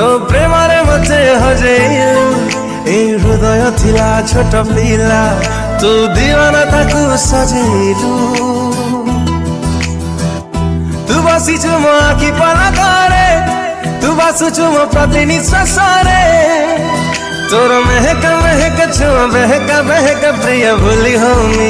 ତୋ ପ୍ରେମରେ ମତେ ହଜେଇଲୁ ଏଇ ହୃଦୟ ଥିଲା ଛୋଟ ପିଲା ତୁ ଦିୱାନା ତାକୁ ସଜେଇଲୁ ତୁ ବସିଛୁ ମୋ ଆଖି ପଲକରେ ତୁ ବସୁଛୁ ମୋ ପ୍ରତି ନିଶ୍ୱାସରେ ତୋର ମେହକ ମେହକ ଛୁଆ ବେହକ ବେହକ ପ୍ରିୟ ଭୁଲି ହଉନି ଓରେ ସୋଣିଓ